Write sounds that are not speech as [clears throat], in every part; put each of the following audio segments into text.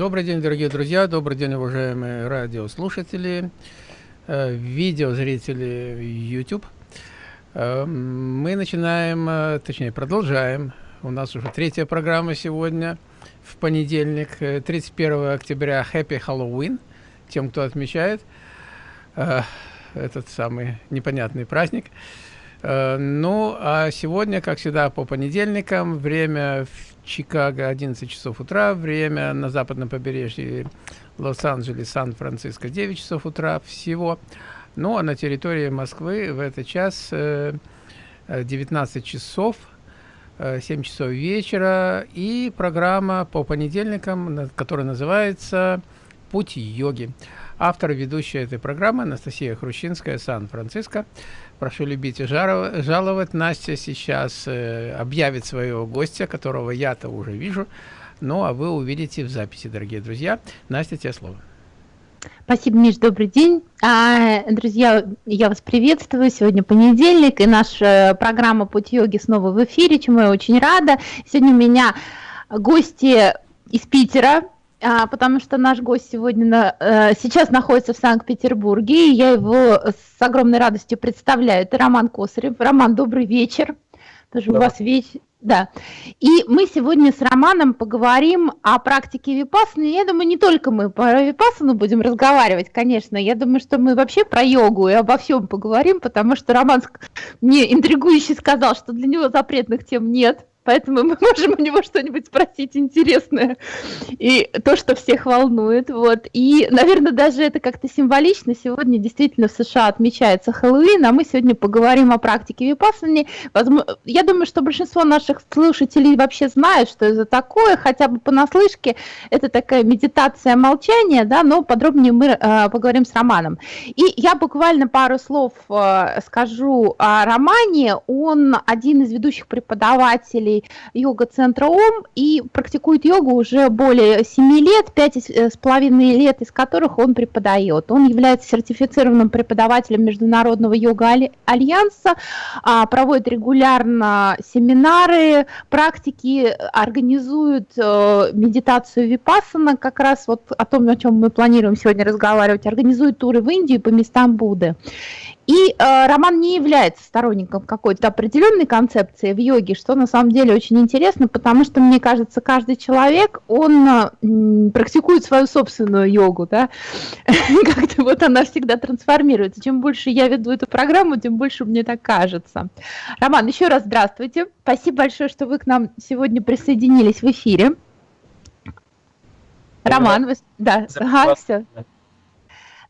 Добрый день, дорогие друзья, добрый день, уважаемые радиослушатели, э, видеозрители YouTube. Э, мы начинаем, э, точнее продолжаем, у нас уже третья программа сегодня, в понедельник, 31 октября, Happy Halloween, тем, кто отмечает этот самый непонятный праздник. Ну, а сегодня, как всегда, по понедельникам, время Чикаго 11 часов утра, время на западном побережье Лос-Анджелес, Сан-Франциско 9 часов утра всего. Ну а на территории Москвы в этот час 19 э, часов 7 э, часов вечера и программа по понедельникам, которая называется «Путь йоги». Автор и ведущая этой программы Анастасия Хрущинская, Сан-Франциско. Прошу любить и жаловать. Настя сейчас э, объявит своего гостя, которого я-то уже вижу. Ну, а вы увидите в записи, дорогие друзья. Настя, тебе слово. Спасибо, Миш, добрый день. А, друзья, я вас приветствую. Сегодня понедельник, и наша программа «Путь йоги» снова в эфире, чему я очень рада. Сегодня у меня гости из Питера, а, потому что наш гость сегодня на, э, сейчас находится в Санкт-Петербурге, и я его с огромной радостью представляю. Это Роман Косарев. Роман, добрый вечер. Тоже да. у вас вечер. Да. И мы сегодня с Романом поговорим о практике випассаны. Я думаю, не только мы про випассану будем разговаривать, конечно. Я думаю, что мы вообще про йогу и обо всем поговорим, потому что Роман мне интригующе сказал, что для него запретных тем нет поэтому мы [laughs] можем у него что-нибудь спросить интересное, и то, что всех волнует, вот, и, наверное, даже это как-то символично, сегодня действительно в США отмечается Хэллоуин, а мы сегодня поговорим о практике випассани, я думаю, что большинство наших слушателей вообще знают, что это такое, хотя бы понаслышке, это такая медитация молчания, да, но подробнее мы э, поговорим с Романом. И я буквально пару слов э, скажу о Романе, он один из ведущих преподавателей йога-центра ОМ и практикует йогу уже более 7 лет, 5,5 лет из которых он преподает. Он является сертифицированным преподавателем Международного йога-альянса, а, проводит регулярно семинары, практики, организует э, медитацию випассана, как раз вот о том, о чем мы планируем сегодня разговаривать, организует туры в Индию по местам Будды. И э, Роман не является сторонником какой-то определенной концепции в йоге, что на самом деле очень интересно, потому что, мне кажется, каждый человек, он э, практикует свою собственную йогу, да, [laughs] как-то вот она всегда трансформируется. Чем больше я веду эту программу, тем больше мне так кажется. Роман, еще раз здравствуйте. Спасибо большое, что вы к нам сегодня присоединились в эфире. Роман, вы... да, ага, все.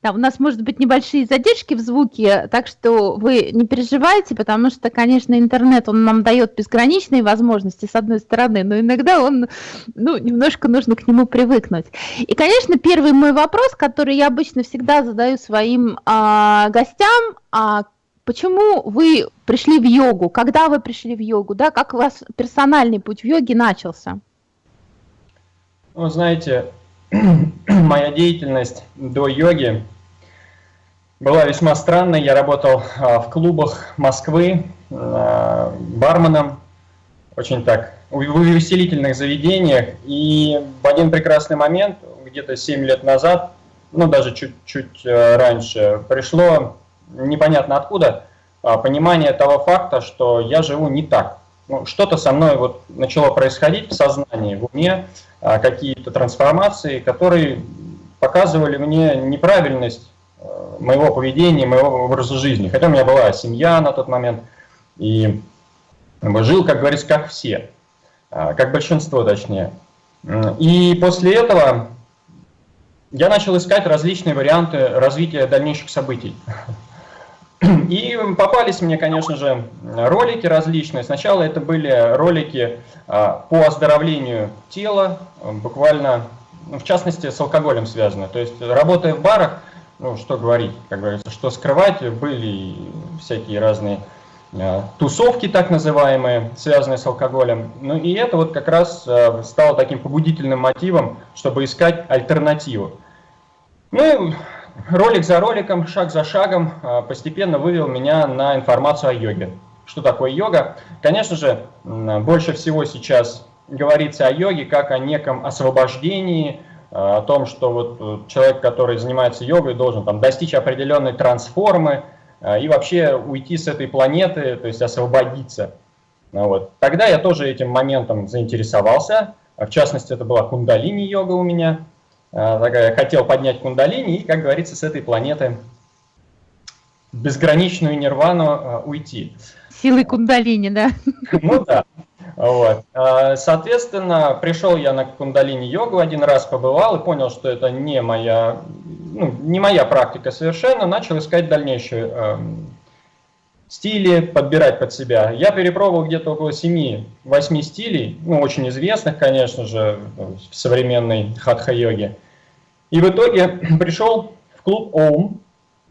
Да, у нас может быть небольшие задержки в звуке, так что вы не переживайте, потому что, конечно, интернет, он нам дает безграничные возможности, с одной стороны, но иногда он, ну, немножко нужно к нему привыкнуть. И, конечно, первый мой вопрос, который я обычно всегда задаю своим а, гостям, а, почему вы пришли в йогу, когда вы пришли в йогу, да, как у вас персональный путь в йоге начался? Ну, знаете, [clears throat] моя деятельность до йоги была весьма странной. Я работал а, в клубах Москвы а, барменом, очень так, в увеселительных заведениях. И в один прекрасный момент, где-то 7 лет назад, ну даже чуть-чуть а, раньше, пришло непонятно откуда понимание того факта, что я живу не так. Ну, Что-то со мной вот начало происходить в сознании, в уме, какие-то трансформации, которые показывали мне неправильность э, моего поведения, моего образа жизни. Хотя у меня была семья на тот момент, и жил, как говорится, как все, э, как большинство точнее. И после этого я начал искать различные варианты развития дальнейших событий. [laughs] И попались мне, конечно же, ролики различные. Сначала это были ролики э, по оздоровлению тела, буквально ну, в частности, с алкоголем связано. То есть, работая в барах, ну, что говорить, как говорится, что скрывать, были всякие разные э, тусовки, так называемые, связанные с алкоголем. Ну, и это вот как раз э, стало таким побудительным мотивом, чтобы искать альтернативу. Ну, ролик за роликом, шаг за шагом э, постепенно вывел меня на информацию о йоге. Что такое йога? Конечно же, больше всего сейчас говорится о йоге как о неком освобождении, о том, что вот человек, который занимается йогой, должен там, достичь определенной трансформы и вообще уйти с этой планеты, то есть освободиться. Ну вот. Тогда я тоже этим моментом заинтересовался, в частности, это была кундалини-йога у меня, хотел поднять кундалини и, как говорится, с этой планеты в безграничную нирвану уйти. Силой кундалини, да? [laughs] Ну да. Вот. А, соответственно, пришел я на кундалини-йогу один раз, побывал и понял, что это не моя, ну, не моя практика совершенно, начал искать дальнейшие э, стили, подбирать под себя. Я перепробовал где-то около 7-8 стилей, ну, очень известных, конечно же, в современной хатха-йоге. И в итоге [clears throat] пришел в клуб ОУМ,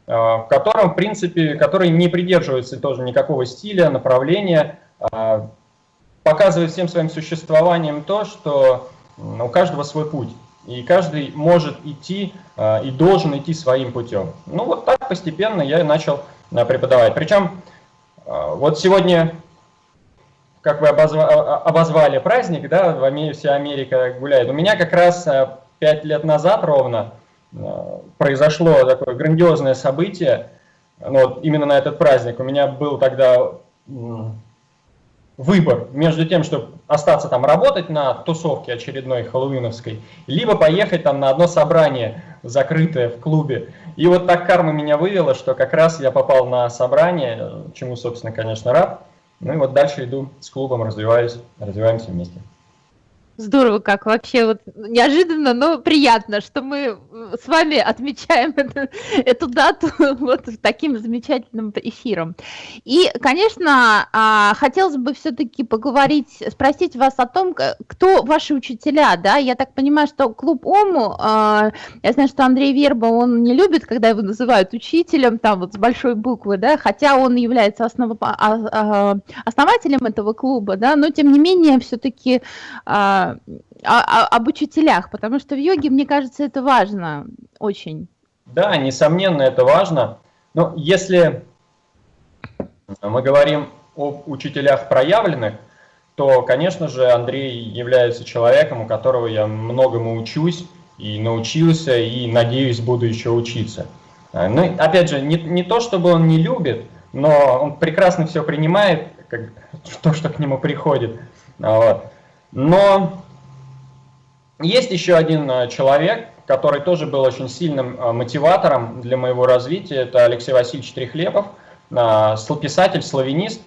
э, в котором, в принципе, который не придерживается тоже никакого стиля, направления, а показывает всем своим существованием то, что у каждого свой путь. И каждый может идти э, и должен идти своим путем. Ну вот так постепенно я начал э, преподавать. Причем э, вот сегодня, как вы обозвали праздник, да, в вся Америка гуляет. У меня как раз пять лет назад ровно произошло такое грандиозное событие, ну, вот именно на этот праздник. У меня был тогда выбор между тем, чтобы остаться там работать на тусовке очередной хэллоуиновской, либо поехать там на одно собрание закрытое в клубе. И вот так карма меня вывела, что как раз я попал на собрание, чему, собственно, конечно, рад. Ну и вот дальше иду с клубом, развиваюсь, развиваемся вместе. Здорово, как вообще вот неожиданно, но приятно, что мы с вами отмечаем эту, эту дату [laughs] вот таким замечательным эфиром. И, конечно, а, хотелось бы все-таки поговорить, спросить вас о том, кто ваши учителя, да? Я так понимаю, что клуб ОМУ, а, я знаю, что Андрей Верба, он не любит, когда его называют учителем, там вот с большой буквы, да, хотя он является основ... А, основателем этого клуба, да, но тем не менее все-таки а, об учителях, потому что в йоге, мне кажется, это важно очень. Да, несомненно, это важно. Но если мы говорим об учителях проявленных, то, конечно же, Андрей является человеком, у которого я многому учусь и научился, и, надеюсь, буду еще учиться. Ну, опять же, не, не то, чтобы он не любит, но он прекрасно все принимает, как, [laughs] то, что к нему приходит. Вот. Но есть еще один э, человек, который тоже был очень сильным э, мотиватором для моего развития. Это Алексей Васильевич Трехлепов, э, писатель, славянист.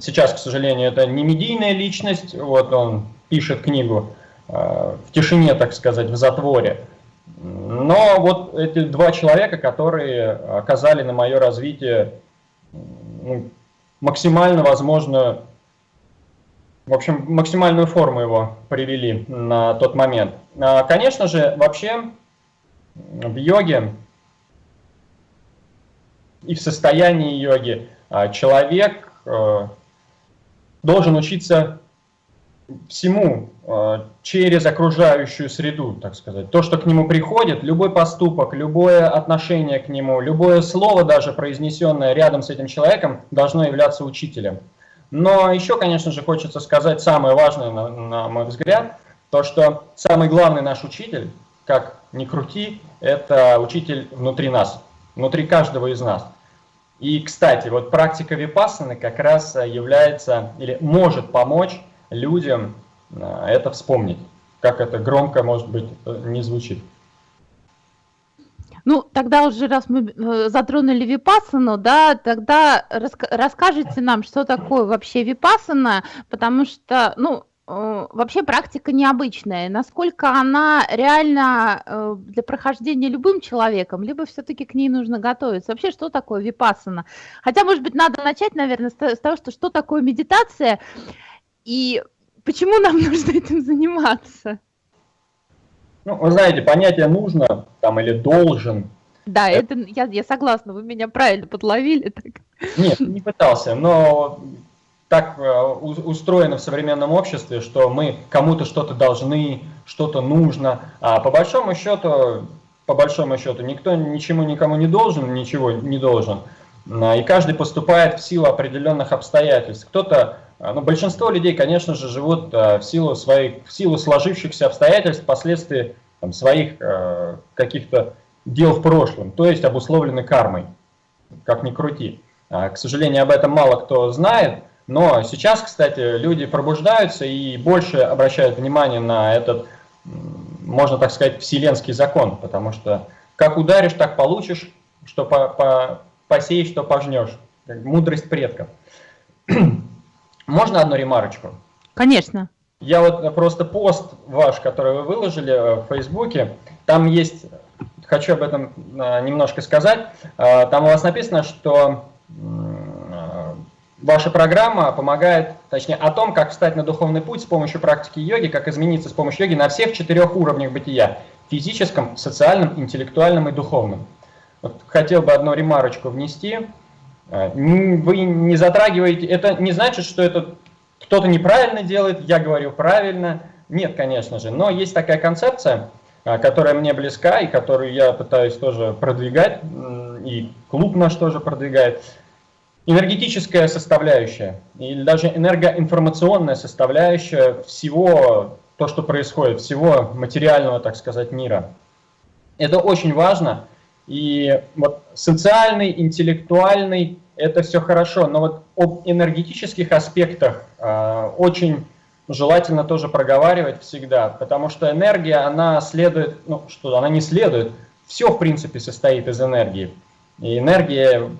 Сейчас, к сожалению, это не медийная личность. Вот он пишет книгу в тишине, так сказать, в затворе. Но вот эти два человека, которые оказали на мое развитие ну, максимально возможную в общем, максимальную форму его привели на тот момент. А, конечно же, вообще в йоге и в состоянии йоги а, человек э, должен учиться всему э, через окружающую среду, так сказать. То, что к нему приходит, любой поступок, любое отношение к нему, любое слово даже произнесенное рядом с этим человеком должно являться учителем. Но еще, конечно же, хочется сказать самое важное, на, на мой взгляд, то, что самый главный наш учитель, как ни крути, это учитель внутри нас, внутри каждого из нас. И, кстати, вот практика випассаны как раз является или может помочь людям э, это вспомнить, как это громко, может быть, э, не звучит. Ну, тогда уже, раз мы э, затронули випассану, да, тогда расскажите нам, что такое вообще випассана, потому что, ну, э, вообще практика необычная. Насколько она реально э, для прохождения любым человеком, либо все-таки к ней нужно готовиться? Вообще, что такое випассана? Хотя, может быть, надо начать, наверное, с того, что что такое медитация и почему нам [laughs] нужно этим заниматься? Ну, вы знаете, понятие «нужно» там, или «должен». Да, это, это я, я согласна, вы меня правильно подловили. Так. Нет, не пытался, но так э, устроено в современном обществе, что мы кому-то что-то должны, что-то нужно, а по большому счету, по большому счету, никто ничему никому не должен, ничего не должен, и каждый поступает в силу определенных обстоятельств. Кто-то, а, ну, большинство людей, конечно же, живут а, в силу своих, в силу сложившихся обстоятельств, впоследствии там, своих э, каких-то дел в прошлом, то есть обусловлены кармой, как ни крути. К сожалению, об этом мало кто знает, но сейчас, кстати, люди пробуждаются и больше обращают внимание на этот, можно так сказать, вселенский закон, потому что как ударишь, так получишь, что по, по, посеешь, что пожнешь. Мудрость предков. [clears throat] Можно одну ремарочку? Конечно. Я вот просто пост ваш, который вы выложили в Фейсбуке, там есть, хочу об этом а, немножко сказать, а, там у вас написано, что Ваша программа помогает, точнее, о том, как встать на духовный путь с помощью практики йоги, как измениться с помощью йоги на всех четырех уровнях бытия – физическом, социальном, интеллектуальном и духовном. Вот хотел бы одну ремарочку внести. Э, вы не затрагиваете, это не значит, что это кто-то неправильно делает, я говорю правильно. Нет, конечно же, но есть такая концепция, э, которая мне близка и которую я пытаюсь тоже продвигать, и клуб наш тоже продвигает – энергетическая составляющая или даже энергоинформационная составляющая всего, то, что происходит, всего материального, так сказать, мира. Это очень важно. И вот социальный, интеллектуальный, это все хорошо, но вот об энергетических аспектах э, очень желательно тоже проговаривать всегда, потому что энергия, она следует, ну что, она не следует, все в принципе состоит из энергии. И энергия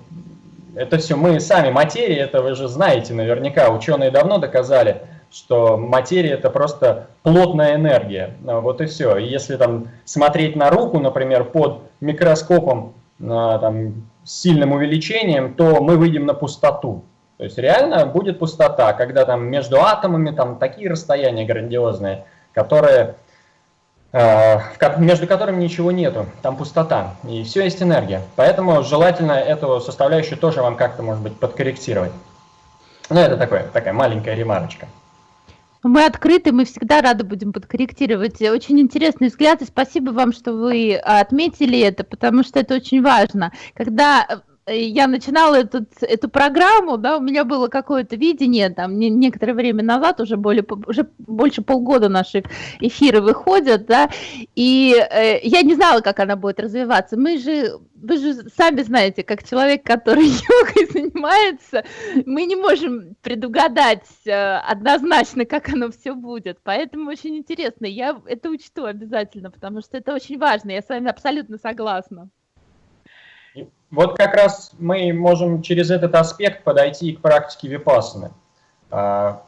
это все мы сами, материя, это вы же знаете наверняка, ученые давно доказали, что материя это просто плотная энергия, а, вот и все. И если там смотреть на руку, например, под микроскопом а, там, с сильным увеличением, то мы выйдем на пустоту. То есть реально будет пустота, когда там между атомами там такие расстояния грандиозные, которые Э, между которыми ничего нету, там пустота, и все есть энергия. Поэтому желательно эту составляющую тоже вам как-то, может быть, подкорректировать. Ну, это такое, такая маленькая ремарочка. Мы открыты, мы всегда рады будем подкорректировать. Очень интересный взгляд, и спасибо вам, что вы отметили это, потому что это очень важно. Когда я начинала этот, эту программу, да, у меня было какое-то видение, там, не, некоторое время назад, уже, более, уже больше полгода наши эфиры выходят, да, и э, я не знала, как она будет развиваться. Мы же, вы же сами знаете, как человек, который [laughs] йогой занимается, мы не можем предугадать э, однозначно, как оно все будет, поэтому очень интересно, я это учту обязательно, потому что это очень важно, я с вами абсолютно согласна. Вот как раз мы можем через этот аспект подойти к практике випассаны. А,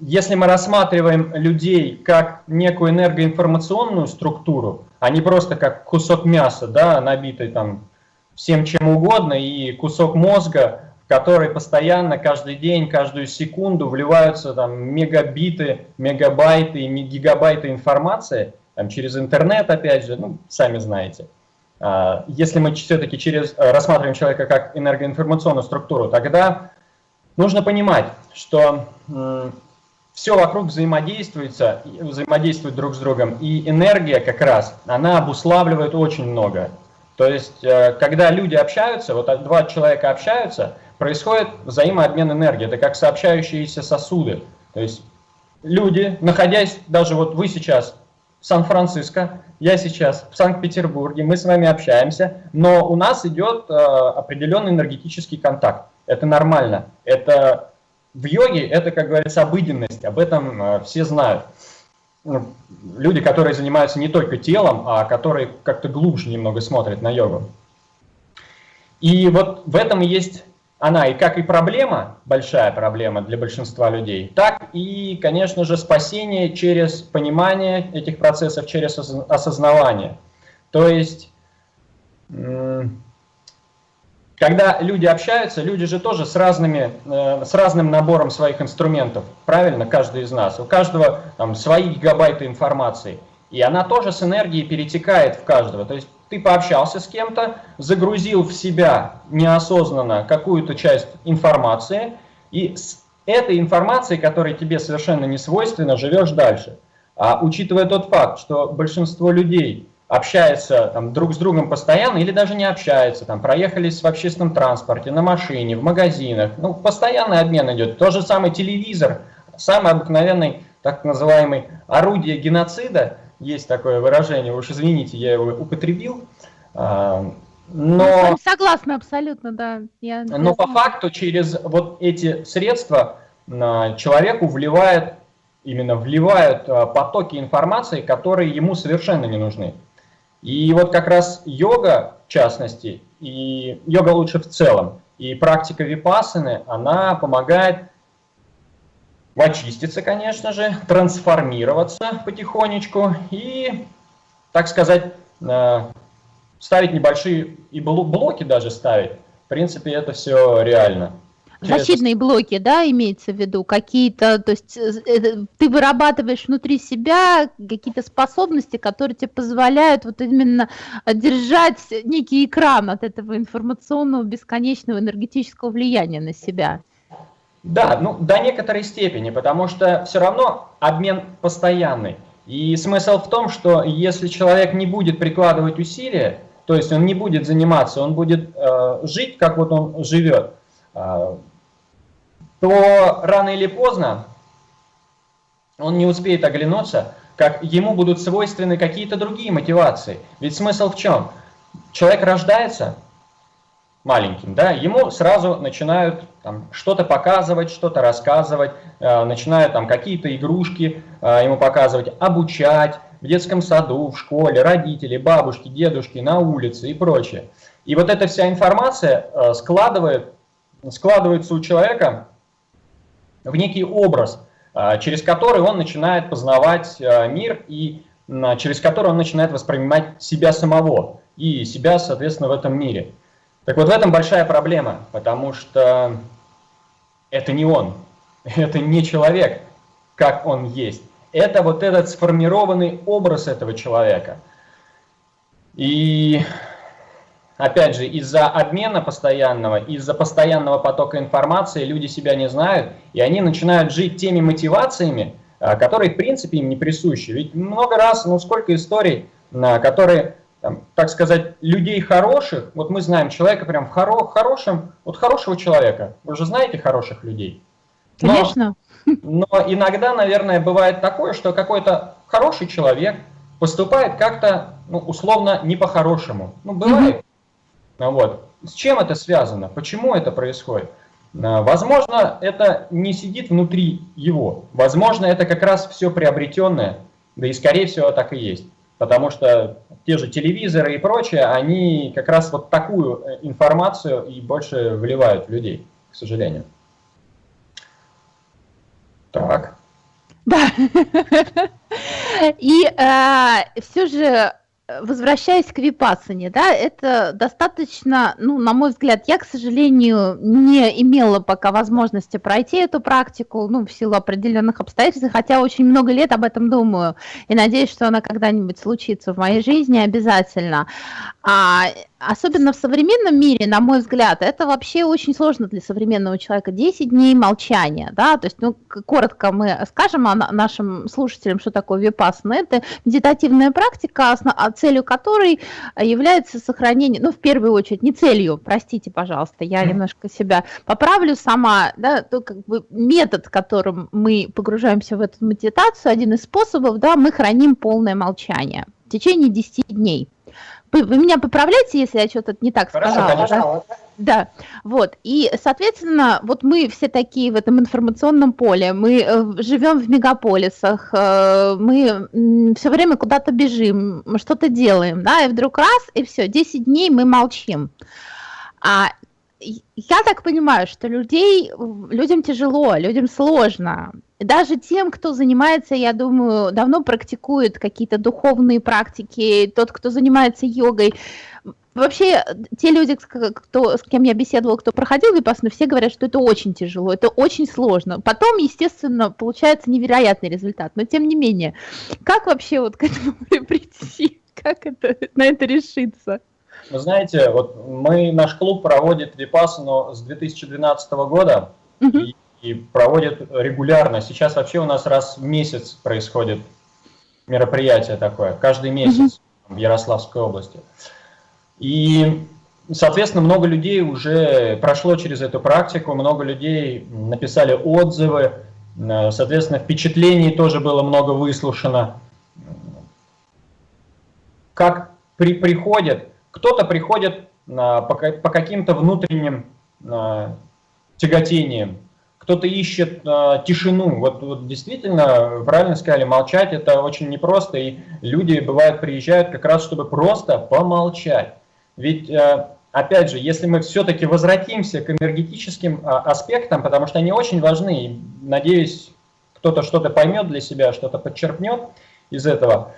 если мы рассматриваем людей как некую энергоинформационную структуру, а не просто как кусок мяса, да, набитый там всем чем угодно, и кусок мозга, в который постоянно, каждый день, каждую секунду вливаются там мегабиты, мегабайты и гигабайты информации, там, через интернет, опять же, ну, сами знаете – если мы все-таки э, рассматриваем человека как энергоинформационную структуру, тогда нужно понимать, что все вокруг взаимодействуется, взаимодействует друг с другом, и энергия как раз, она обуславливает очень много. То есть, э, когда люди общаются, вот два человека общаются, происходит взаимообмен энергии, это как сообщающиеся сосуды. То есть, люди, находясь, даже вот вы сейчас в Сан-Франциско, я сейчас в Санкт-Петербурге, мы с вами общаемся, но у нас идет э, определенный энергетический контакт. Это нормально. Это в йоге это, как говорится, обыденность, об этом э, все знают. Люди, которые занимаются не только телом, а которые как-то глубже немного смотрят на йогу. И вот в этом и есть она и как и проблема, большая проблема для большинства людей, так и, конечно же, спасение через понимание этих процессов, через осознавание. То есть, когда люди общаются, люди же тоже с, разными, э, с разным набором своих инструментов, правильно, каждый из нас. У каждого там, свои гигабайты информации. И она тоже с энергией перетекает в каждого. То есть ты пообщался с кем-то, загрузил в себя неосознанно какую-то часть информации, и с этой информацией, которая тебе совершенно не свойственна, живешь дальше. А учитывая тот факт, что большинство людей общается там, друг с другом постоянно или даже не общаются, там, проехались в общественном транспорте, на машине, в магазинах, ну, постоянный обмен идет. То же самое телевизор, самый обыкновенный так называемый орудие геноцида – есть такое выражение, уж извините, я его употребил. А, но, согласна абсолютно, да. Я, но по факту через вот эти средства а, человеку вливает, именно вливают а, потоки информации, которые ему совершенно не нужны. И вот как раз йога, в частности, и йога лучше в целом, и практика випасаны, она помогает очиститься, конечно же, трансформироваться потихонечку и, так сказать, э, ставить небольшие и блоки даже ставить. В принципе, это все реально. Защитные блоки, да, имеется в виду, какие-то, то есть э, э, ты вырабатываешь внутри себя какие-то способности, которые тебе позволяют вот именно держать некий экран от этого информационного бесконечного энергетического влияния на себя. Да, ну до некоторой степени, потому что все равно обмен постоянный. И смысл в том, что если человек не будет прикладывать усилия, то есть он не будет заниматься, он будет э, жить, как вот он живет, э, то рано или поздно он не успеет оглянуться, как ему будут свойственны какие-то другие мотивации. Ведь смысл в чем? Человек рождается, маленьким, да, ему сразу начинают что-то показывать, что-то рассказывать, э, начинают там какие-то игрушки э, ему показывать, обучать в детском саду, в школе, родители, бабушки, дедушки, на улице и прочее. И вот эта вся информация э, складывает, складывается у человека в некий образ, э, через который он начинает познавать э, мир и э, через который он начинает воспринимать себя самого и себя, соответственно, в этом мире. Так вот в этом большая проблема, потому что это не он, [laughs] это не человек, как он есть. Это вот этот сформированный образ этого человека. И опять же, из-за обмена постоянного, из-за постоянного потока информации люди себя не знают, и они начинают жить теми мотивациями, а, которые в принципе им не присущи. Ведь много раз, ну сколько историй, которые там, так сказать, людей хороших, вот мы знаем человека прям в хоро хорошем, вот хорошего человека, вы же знаете хороших людей. Но, Конечно. Но иногда, наверное, бывает такое, что какой-то хороший человек поступает как-то, ну, условно, не по-хорошему. Ну, бывает. Угу. Вот. С чем это связано? Почему это происходит? А, возможно, это не сидит внутри его. Возможно, это как раз все приобретенное, да и скорее всего так и есть. Потому что те же телевизоры и прочее, они как раз вот такую э, информацию и больше вливают в людей, к сожалению. Так. Да. [laughs] И э, все же возвращаясь к випассане, да, это достаточно, ну, на мой взгляд, я, к сожалению, не имела пока возможности пройти эту практику, ну, в силу определенных обстоятельств, хотя очень много лет об этом думаю, и надеюсь, что она когда-нибудь случится в моей жизни обязательно. А, особенно в современном мире, на мой взгляд, это вообще очень сложно для современного человека. 10 дней молчания, да, то есть, ну, коротко мы скажем о нашим слушателям, что такое випассана. Это медитативная практика, целью которой является сохранение, ну, в первую очередь, не целью, простите, пожалуйста, я немножко себя поправлю сама, да, то как бы метод, которым мы погружаемся в эту медитацию, один из способов, да, мы храним полное молчание в течение 10 дней. Вы, меня поправляете, если я что-то не так Хорошо, сказала? Конечно. Да? да, вот. И, соответственно, вот мы все такие в этом информационном поле, мы э, живем в мегаполисах, э, мы все время куда-то бежим, что-то делаем, да, и вдруг раз, и все, 10 дней мы молчим. А я так понимаю, что людей, людям тяжело, людям сложно. Даже тем, кто занимается, я думаю, давно практикует какие-то духовные практики, тот, кто занимается йогой. Вообще, те люди, кто, с кем я беседовала, кто проходил випассану, все говорят, что это очень тяжело, это очень сложно. Потом, естественно, получается невероятный результат, но тем не менее, как вообще вот к этому [laughs] прийти, как это, на это решиться? Вы знаете, вот мы, наш клуб проводит Випассану с 2012 года угу. и, и проводит регулярно. Сейчас вообще у нас раз в месяц происходит мероприятие такое, каждый месяц в Ярославской области. И, соответственно, много людей уже прошло через эту практику, много людей написали отзывы, соответственно, впечатлений тоже было много выслушано. как при, приходит, кто-то приходит по, по каким-то внутренним тяготениям, кто-то ищет э, тишину. Вот, вот действительно, правильно сказали, молчать это очень непросто, и люди, бывают, приезжают как раз, чтобы просто помолчать. Ведь, э, опять же, если мы все-таки возвратимся к энергетическим э, аспектам, потому что они очень важны, и, надеюсь, кто-то что-то поймет для себя, что-то подчеркнет из этого,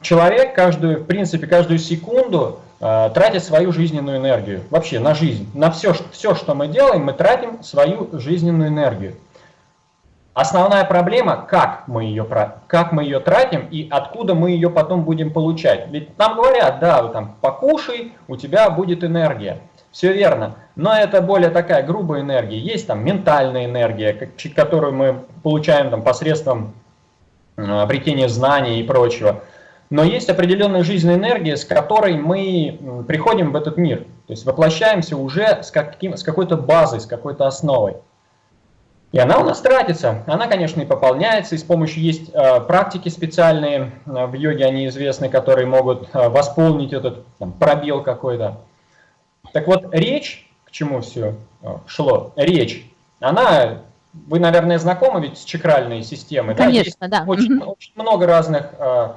человек каждую, в принципе, каждую секунду э, тратит свою жизненную энергию. Вообще на жизнь. На все, все, что мы делаем, мы тратим свою жизненную энергию. Основная проблема, как мы, ее, как мы ее тратим и откуда мы ее потом будем получать. Ведь нам говорят, да, там, покушай, у тебя будет энергия. Все верно, но это более такая грубая энергия. Есть там ментальная энергия, которую мы получаем там, посредством э, обретения знаний и прочего. Но есть определенная жизненная энергия, с которой мы приходим в этот мир. То есть воплощаемся уже с, каким, с какой-то базой, с какой-то основой. И она у нас тратится. Она, конечно, и пополняется. И с помощью есть э, практики специальные э, в йоге, они известны, которые могут э, восполнить этот там, пробел какой-то. Так вот, речь, к чему все э, шло, речь, она, вы, наверное, знакомы ведь с чакральной системой. Конечно, да. да. Очень, очень много разных э,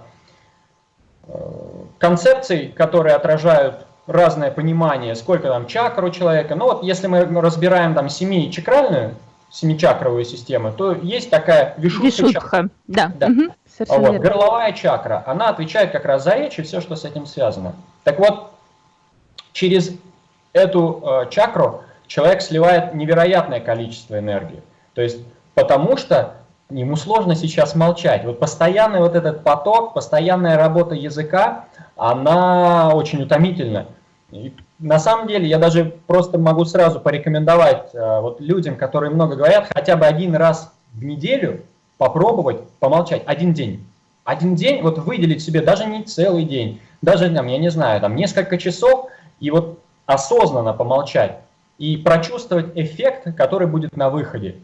концепций, которые отражают разное понимание, сколько там чакр у человека. Ну вот если мы разбираем там семи-чакральную, семичакровую систему, то есть такая вишудха. Вишудха, да. да. Угу, вот, горловая чакра, она отвечает как раз за речь и все, что с этим связано. Так вот, через эту э, чакру человек сливает невероятное количество энергии. То есть, потому что ему сложно сейчас молчать. Вот постоянный вот этот поток, постоянная работа языка, она очень утомительна. И на самом деле я даже просто могу сразу порекомендовать э, вот людям, которые много говорят, хотя бы один раз в неделю попробовать помолчать, один день. Один день вот выделить себе, даже не целый день, даже, там, я не знаю, там несколько часов, и вот осознанно помолчать и прочувствовать эффект, который будет на выходе.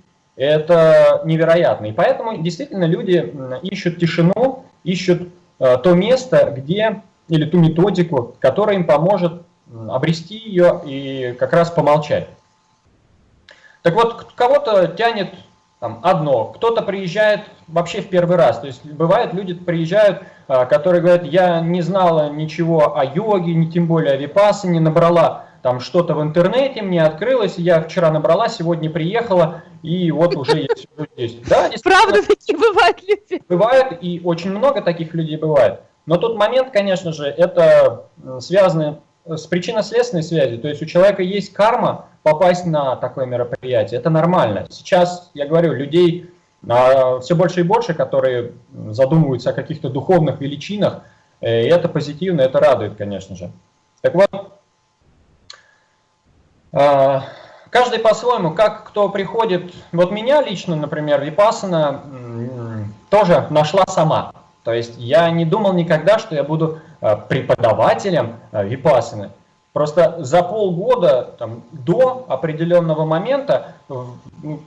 Это невероятно. И поэтому действительно люди ищут тишину, ищут э, то место, где, или ту методику, которая им поможет обрести ее и как раз помолчать. Так вот, кого-то тянет там, одно, кто-то приезжает вообще в первый раз. То есть бывает, люди приезжают, э, которые говорят, я не знала ничего о йоге, не тем более о випасе, не набрала там что-то в интернете мне открылось, я вчера набрала, сегодня приехала, и вот уже я сижу здесь. Да, Правда, такие бывают люди? Бывает, и очень много таких людей бывает. Но тот момент, конечно же, это связано с причинно-следственной связью. То есть у человека есть карма попасть на такое мероприятие. Это нормально. Сейчас, я говорю, людей а, все больше и больше, которые задумываются о каких-то духовных величинах. Э, и это позитивно, это радует, конечно же. Так вот, каждый по-своему, как кто приходит, вот меня лично, например, Випасана тоже нашла сама. То есть я не думал никогда, что я буду а, преподавателем а, Випасаны. Просто за полгода там, до определенного момента ну,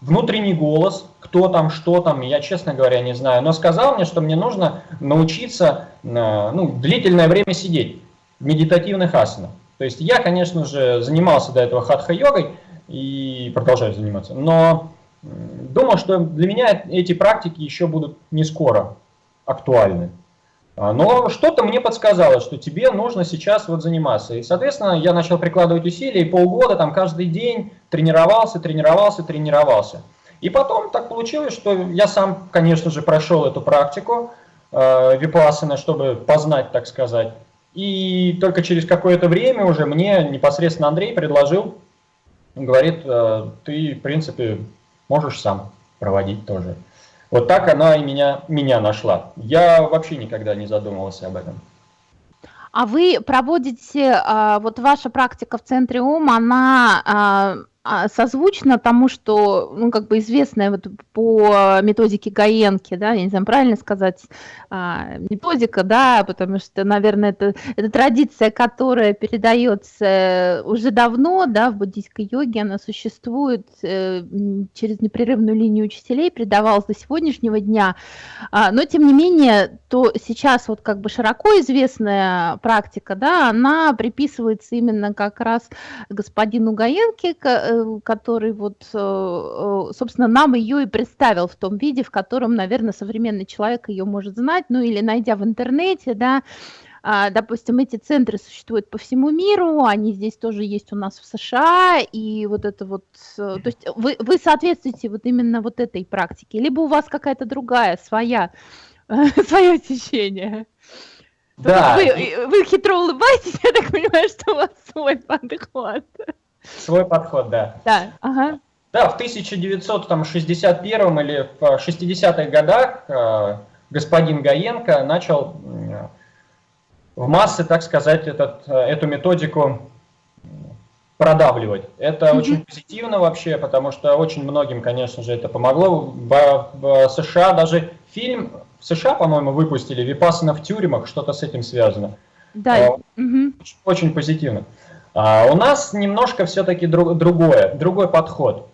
внутренний голос, кто там, что там, я, честно говоря, не знаю, но сказал мне, что мне нужно научиться ну, длительное время сидеть медитативных асанах. То есть я, конечно же, занимался до этого хатха-йогой и продолжаю заниматься, но думал, что для меня эти практики еще будут не скоро актуальны. А, но что-то мне подсказало, что тебе нужно сейчас вот заниматься. И, соответственно, я начал прикладывать усилия, и полгода там каждый день тренировался, тренировался, тренировался. И потом так получилось, что я сам, конечно же, прошел эту практику э, випассаны, чтобы познать, так сказать. И только через какое-то время уже мне непосредственно Андрей предложил, говорит, «Э, ты, в принципе, можешь сам проводить тоже. Вот так она и меня, меня нашла. Я вообще никогда не задумывался об этом. А вы проводите, а, вот ваша практика в центре ум, она а, созвучно тому, что, ну, как бы известная вот по методике Гаенки, да, я не знаю, правильно сказать, а, методика, да, потому что, наверное, это, это традиция, которая передается уже давно, да, в буддийской йоге, она существует э, через непрерывную линию учителей, передавалась до сегодняшнего дня, а, но, тем не менее, то сейчас вот как бы широко известная практика, да, она приписывается именно как раз господину Гаенке, который вот, э, э, собственно, нам ее и представил в том виде, в котором, наверное, современный человек ее может знать, ну или найдя в интернете, да, а, допустим, эти центры существуют по всему миру, они здесь тоже есть у нас в США, и вот это вот, то есть вы, вы соответствуете вот именно вот этой практике, либо у вас какая-то другая, своя, [laughs] свое течение? Да. Вы, вы хитро улыбаетесь, я так понимаю, что у вас свой подход. Свой подход, да. Да, ага. Да, в 1961 или в 60-х годах э, господин Гаенко начал в массы, так сказать, этот, э, эту методику продавливать. Это mm -hmm. очень позитивно вообще, потому что очень многим, конечно же, это помогло. В, в США даже фильм в США, по-моему, выпустили «Випассана в тюрьмах», что-то с этим связано. Да. Mm -hmm. очень, очень позитивно. А у нас немножко все-таки друг, другое, другой подход.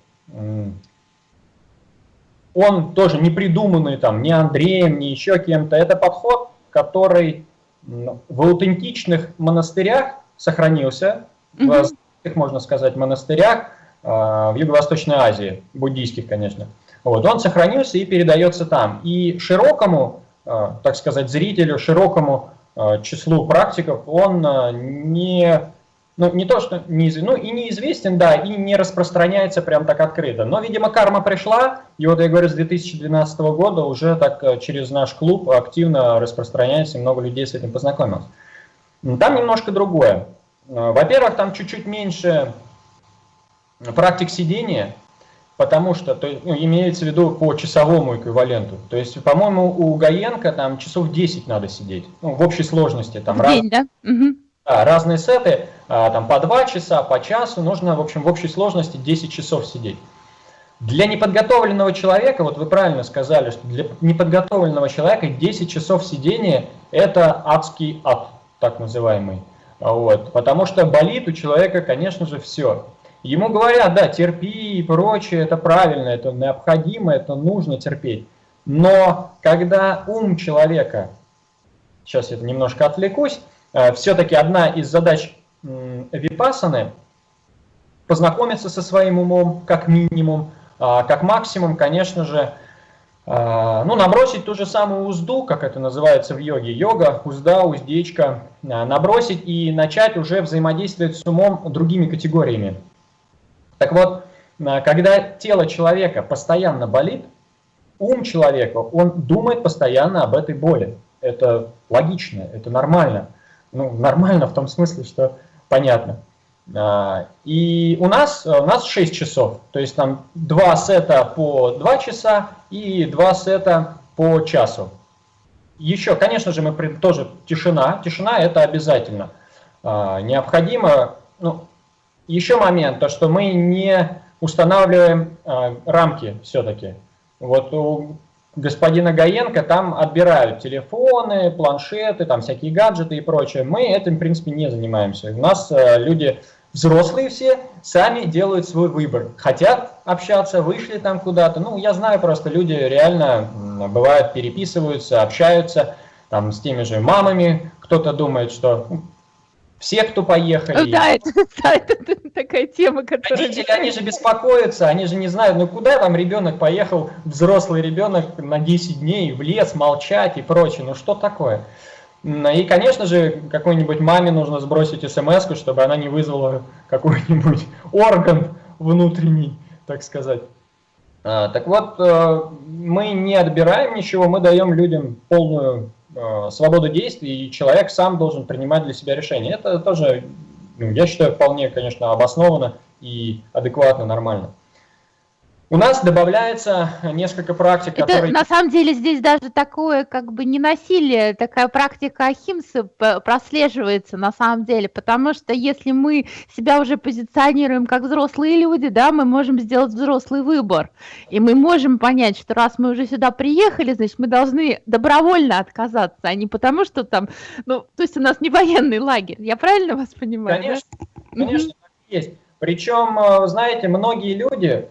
Он тоже не придуманный там ни Андреем, ни еще кем-то. Это подход, который в аутентичных монастырях сохранился, mm -hmm. в, можно сказать, монастырях а, в Юго-Восточной Азии, буддийских, конечно. Вот, он сохранился и передается там. И широкому, а, так сказать, зрителю, широкому числу практиков он не ну, не то, что не, ну, и неизвестен, да, и не распространяется прям так открыто. Но, видимо, карма пришла, и вот я говорю, с 2012 года уже так э, через наш клуб активно распространяется, и много людей с этим познакомилось. Там немножко другое. Э, во-первых, там чуть-чуть меньше практик сидения, потому что, то, ну, имеется в виду по часовому эквиваленту. То есть, по-моему, у Гаенко там часов 10 надо сидеть, ну, в общей сложности. Там в раз... день, да? Угу. Да, разные сеты, там по 2 часа, по часу, нужно, в общем, в общей сложности 10 часов сидеть. Для неподготовленного человека, вот вы правильно сказали, что для неподготовленного человека 10 часов сидения – это адский ад, так называемый. Вот, потому что болит у человека, конечно же, все. Ему говорят, да, терпи и прочее, это правильно, это необходимо, это нужно терпеть. Но когда ум человека, сейчас я немножко отвлекусь, Э, все-таки одна из задач випасаны – познакомиться со своим умом, как минимум, а, как максимум, конечно же, а, ну, набросить ту же самую узду, как это называется в йоге, йога, узда, уздечка, а, набросить и начать уже взаимодействовать с умом другими категориями. Так вот, когда тело человека постоянно болит, ум человека, он думает постоянно об этой боли. Это логично, это нормально ну, нормально в том смысле, что понятно. А, и у нас, у нас 6 часов, то есть там два сета по 2 часа и два сета по часу. Еще, конечно же, мы тоже тишина, тишина это обязательно. А, необходимо, ну, еще момент, то что мы не устанавливаем а, рамки все-таки. Вот у господина Гаенко там отбирают телефоны, планшеты, там всякие гаджеты и прочее. Мы этим, в принципе, не занимаемся. У нас э, люди взрослые все сами делают свой выбор. Хотят общаться, вышли там куда-то. Ну, я знаю просто, люди реально, бывают, переписываются, общаются там с теми же мамами. Кто-то думает, что все, кто поехали. Да, это, [laughs] да, это такая тема, которая... Родители, они же беспокоятся, они же не знают, ну куда там ребенок поехал, взрослый ребенок на 10 дней в лес, молчать и прочее, ну что такое? И, конечно же, какой-нибудь маме нужно сбросить смс чтобы она не вызвала какой-нибудь [laughs] орган внутренний, так сказать. А, так вот, э, мы не отбираем ничего, мы даем людям полную свободу действий, и человек сам должен принимать для себя решение. Это тоже, ну, я считаю, вполне, конечно, обоснованно и адекватно, нормально. У нас добавляется несколько практик, Это, которые... на самом деле здесь даже такое как бы не насилие, такая практика Ахимсы прослеживается на самом деле, потому что если мы себя уже позиционируем как взрослые люди, да, мы можем сделать взрослый выбор, и мы можем понять, что раз мы уже сюда приехали, значит, мы должны добровольно отказаться, а не потому, что там, ну, то есть у нас не военный лагерь, я правильно вас понимаю? Конечно, да? конечно, так есть. Причем, э, знаете, многие люди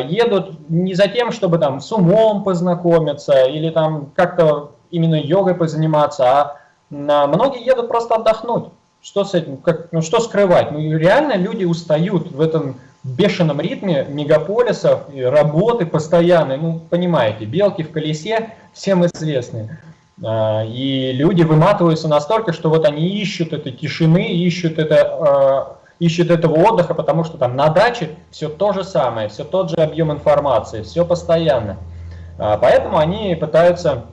едут не за тем, чтобы там с умом познакомиться или там как-то именно йогой позаниматься, а многие едут просто отдохнуть. Что с этим, как, ну что скрывать? Ну реально люди устают в этом бешеном ритме мегаполисов, работы постоянной, ну понимаете, белки в колесе всем известны. А, и люди выматываются настолько, что вот они ищут этой тишины, ищут это а, ищет этого отдыха, потому что там на даче все то же самое, все тот же объем информации, все постоянно. А, поэтому они пытаются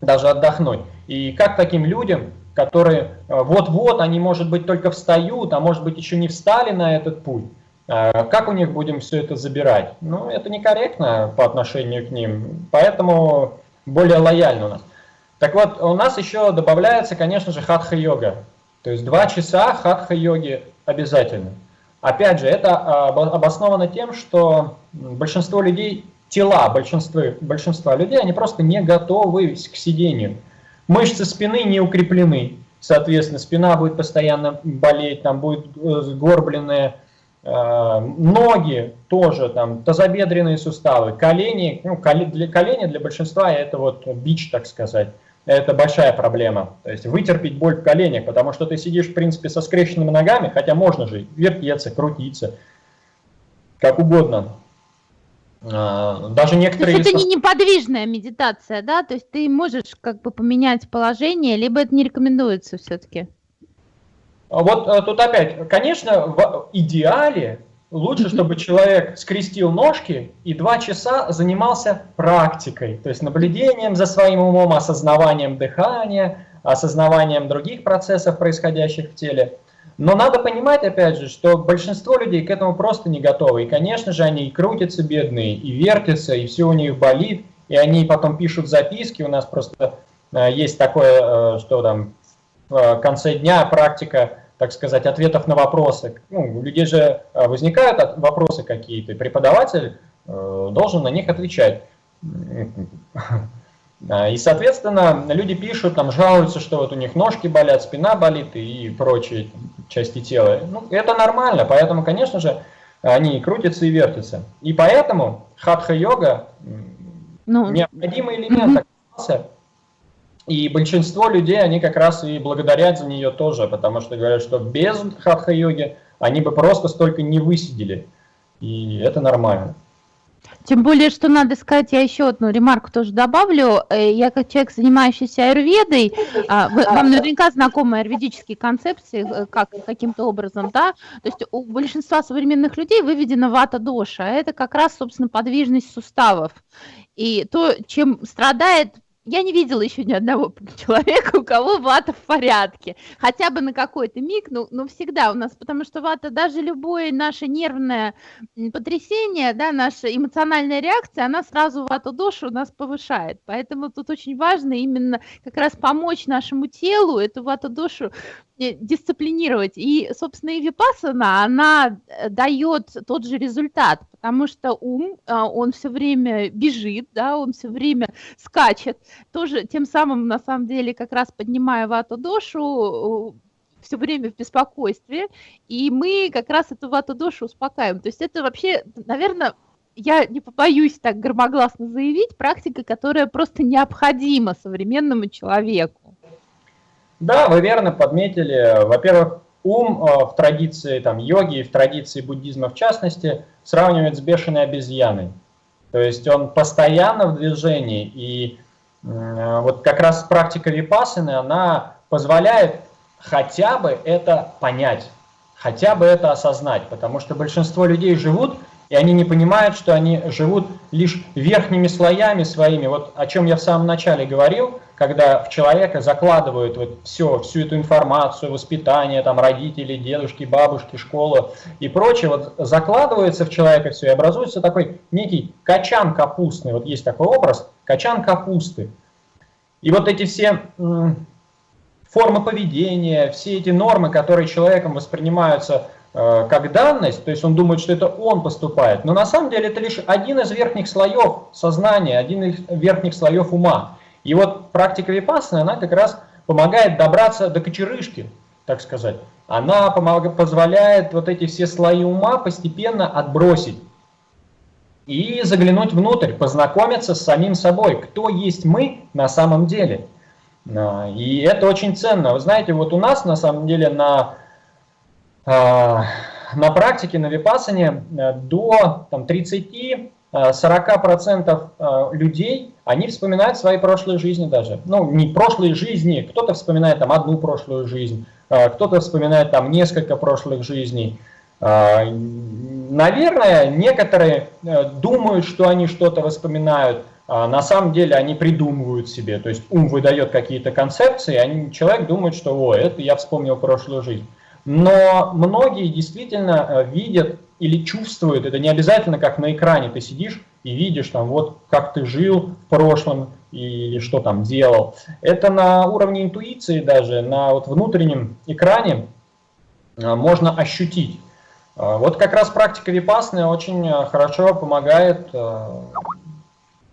даже отдохнуть. И как таким людям, которые а, вот-вот, они, может быть, только встают, а может быть, еще не встали на этот путь, а, как у них будем все это забирать? Ну, это некорректно по отношению к ним, поэтому более лояльно у нас. Так вот, у нас еще добавляется, конечно же, хатха-йога. То есть два часа хатха-йоги обязательно. Опять же, это а, обосновано тем, что большинство людей, тела большинства, большинства людей, они просто не готовы к сидению. Мышцы спины не укреплены, соответственно, спина будет постоянно болеть, там будет э, сгорбленные э, ноги тоже, там тазобедренные суставы, колени, ну, для колени для большинства это вот бич, так сказать это большая проблема. То есть вытерпеть боль в коленях, потому что ты сидишь, в принципе, со скрещенными ногами, хотя можно же вертеться, крутиться, как угодно. А, даже некоторые... То есть это не неподвижная медитация, да? То есть ты можешь как бы поменять положение, либо это не рекомендуется все-таки? Вот э, тут опять, конечно, в идеале Лучше, чтобы человек скрестил ножки и два часа занимался практикой, то есть наблюдением за своим умом, осознаванием дыхания, осознаванием других процессов, происходящих в теле. Но надо понимать, опять же, что большинство людей к этому просто не готовы. И, конечно же, они и крутятся бедные, и вертятся, и все у них болит, и они потом пишут записки. У нас просто э, есть такое, э, что там в конце дня практика так сказать, ответов на вопросы. Ну, у людей же э, возникают вопросы какие-то, преподаватель э, должен на них отвечать. [laughs] И, соответственно, люди пишут, там, жалуются, что вот у них ножки болят, спина болит и прочие части тела. Ну, это нормально, поэтому, конечно же, они крутятся и вертятся. И поэтому хатха-йога ну, необходимый элемент оказался и большинство людей, они как раз и благодарят за нее тоже, потому что говорят, что без хатха-йоги они бы просто столько не высидели. И это нормально. Тем более, что надо сказать, я еще одну ремарку тоже добавлю. Э, я как человек, занимающийся аюрведой, а, вам наверняка знакомы аюрведические концепции, э, как каким-то образом, да? То есть у большинства современных людей выведена вата-доша. Это как раз, собственно, подвижность суставов. И то, чем страдает я не видела еще ни одного [laughs] человека, у кого вата в порядке. Хотя бы на какой-то миг, но, но всегда у нас, потому что вата, даже любое наше нервное потрясение, да, наша эмоциональная реакция, она сразу вату душу у нас повышает. Поэтому тут очень важно именно как раз помочь нашему телу эту вату душу дисциплинировать. И, собственно, и випасана, она э, дает тот же результат, потому что ум, а, он все время бежит, да, он все время скачет, тоже тем самым, на самом деле, как раз поднимая вату дошу, все время в беспокойстве, и мы как раз эту вату дошу успокаиваем. То есть это вообще, наверное, я не побоюсь так громогласно заявить, практика, которая просто необходима современному человеку. Да, вы верно подметили. Во-первых, ум э, в традиции там, йоги и в традиции буддизма в частности сравнивает с бешеной обезьяной. То есть он постоянно в движении. И вот как раз практика випасаны, она позволяет хотя бы это понять, хотя бы это осознать. Потому что большинство людей живут и они не понимают, что они живут лишь верхними слоями своими. Вот о чем я в самом начале говорил, когда в человека закладывают вот все, всю эту информацию, воспитание, там, родители, дедушки, бабушки, школа и прочее, вот закладывается в человека все, и образуется такой некий качан капустный, вот есть такой образ, качан капусты. И вот эти все формы поведения, все эти нормы, которые человеком воспринимаются как данность, то есть он думает, что это он поступает, но на самом деле это лишь один из верхних слоев сознания, один из верхних слоев ума. И вот практика випассаны, она как раз помогает добраться до кочерышки, так сказать. Она помогает, позволяет вот эти все слои ума постепенно отбросить и заглянуть внутрь, познакомиться с самим собой, кто есть мы на самом деле. И это очень ценно. Вы знаете, вот у нас на самом деле на а, на практике, на випасане э, до 30-40% э, э, людей, они вспоминают свои прошлые жизни даже. Ну, не прошлые жизни, кто-то вспоминает там одну прошлую жизнь, кто-то вспоминает там несколько прошлых жизней. Наверное, некоторые думают, что они что-то воспоминают, а на самом деле они придумывают себе, то есть ум выдает какие-то концепции, а человек думает, что «О, это я вспомнил прошлую жизнь». Но многие действительно э, видят или чувствуют, это не обязательно как на экране ты сидишь и видишь там вот как ты жил в прошлом или что там делал. Это на уровне интуиции даже, на вот внутреннем экране э, можно ощутить. Э, вот как раз практика випасны очень хорошо помогает